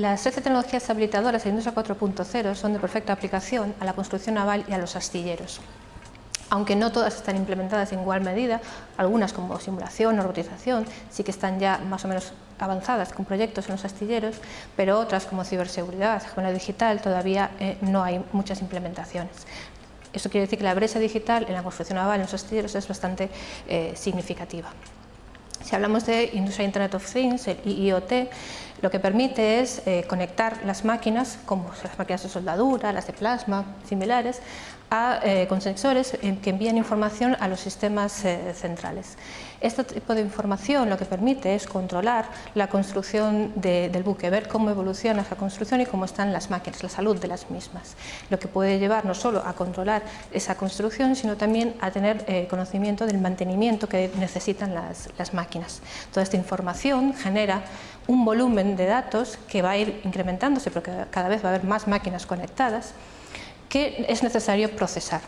Las 13 tecnologías habilitadoras de Industria 4.0 son de perfecta aplicación a la construcción naval y a los astilleros. Aunque no todas están implementadas en igual medida, algunas como simulación o robotización sí que están ya más o menos avanzadas con proyectos en los astilleros, pero otras como ciberseguridad, la digital, todavía eh, no hay muchas implementaciones. Eso quiere decir que la brecha digital en la construcción naval en los astilleros es bastante eh, significativa. Si hablamos de Industria Internet of Things, el IoT, lo que permite es eh, conectar las máquinas, como las máquinas de soldadura, las de plasma, similares, eh, con sensores que envían información a los sistemas eh, centrales. Este tipo de información lo que permite es controlar la construcción del buque, ver cómo evoluciona esa construcción y cómo están las máquinas, la salud de las mismas. Lo que puede llevar no solo a controlar esa construcción, sino también a tener eh, conocimiento del mantenimiento que necesitan las, las máquinas. Toda esta información genera un volumen de datos que va a ir incrementándose porque cada vez va a haber más máquinas conectadas que es necesario procesar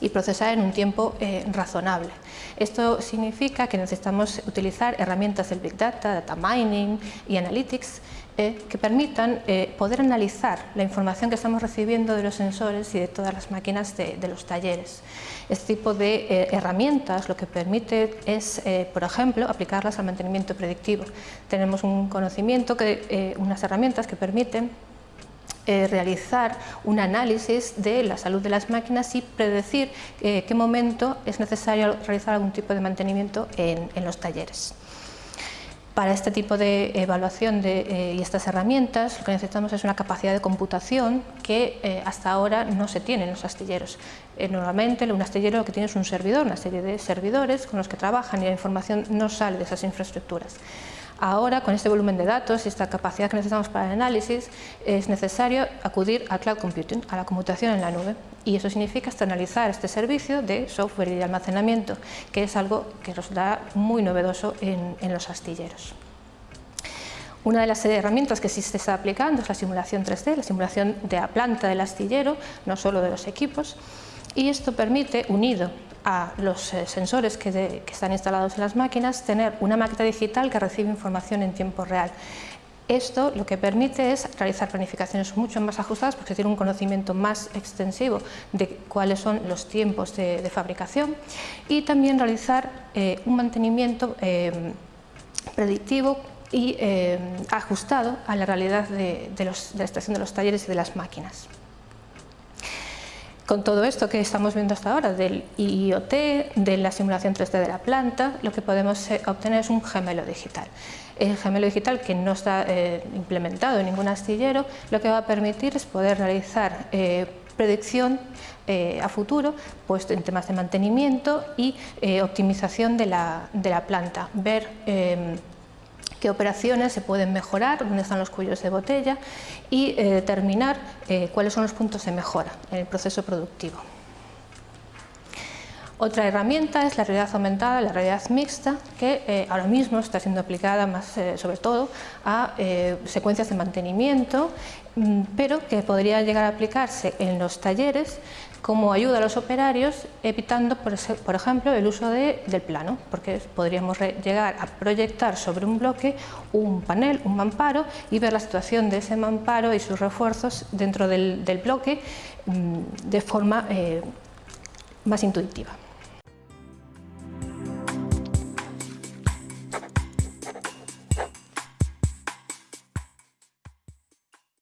y procesar en un tiempo eh, razonable. Esto significa que necesitamos utilizar herramientas del Big Data, Data Mining y Analytics eh, que permitan eh, poder analizar la información que estamos recibiendo de los sensores y de todas las máquinas de, los talleres. Este tipo de herramientas lo que permite es, por ejemplo, aplicarlas al mantenimiento predictivo. Tenemos un conocimiento, que, unas herramientas que permiten eh, realizar un análisis de la salud de las máquinas y predecir eh, qué momento es necesario realizar algún tipo de mantenimiento en, los talleres. Para este tipo de evaluación eh, y estas herramientas lo que necesitamos es una capacidad de computación que hasta ahora no se tiene en los astilleros. normalmente un astillero lo que tiene es un servidor, una serie de servidores con los que trabajan y la información no sale de esas infraestructuras. Ahora, con este volumen de datos y esta capacidad que necesitamos para el análisis, es necesario acudir al cloud computing, a la computación en la nube. Y eso significa externalizar este servicio de software y de almacenamiento, que es algo que nos da muy novedoso en, los astilleros. Una de las herramientas que sí se está aplicando es la simulación 3D, la simulación de la planta del astillero, no solo de los equipos, y esto permite, unido a los eh, sensores que, están instalados en las máquinas, tener una maqueta digital que recibe información en tiempo real. Esto lo que permite es realizar planificaciones mucho más ajustadas porque tiene un conocimiento más extensivo de cuáles son los tiempos de, fabricación y también realizar eh, un mantenimiento eh, predictivo y ajustado a la realidad de, de la estación de los talleres y de las máquinas. Con todo esto que estamos viendo hasta ahora del IoT, de la simulación 3D de la planta, lo que podemos eh, obtener es un gemelo digital. El gemelo digital que no está eh, implementado en ningún astillero, lo que va a permitir es poder realizar eh, predicción a futuro pues, en temas de mantenimiento y optimización de la, de la, planta, ver em, qué operaciones se pueden mejorar, dónde están los cuellos de botella y eh, determinar eh, cuáles son los puntos de mejora en el proceso productivo. Otra herramienta es la realidad aumentada, la realidad mixta, que eh, ahora mismo está siendo aplicada más sobre todo a secuencias de mantenimiento, mm, pero que podría llegar a aplicarse en los talleres como ayuda a los operarios, evitando, por ejemplo, el uso del plano, porque podríamos llegar a proyectar sobre un bloque un panel, un mamparo, y ver la situación de ese mamparo y sus refuerzos dentro del, bloque mm, de forma eh, más intuitiva.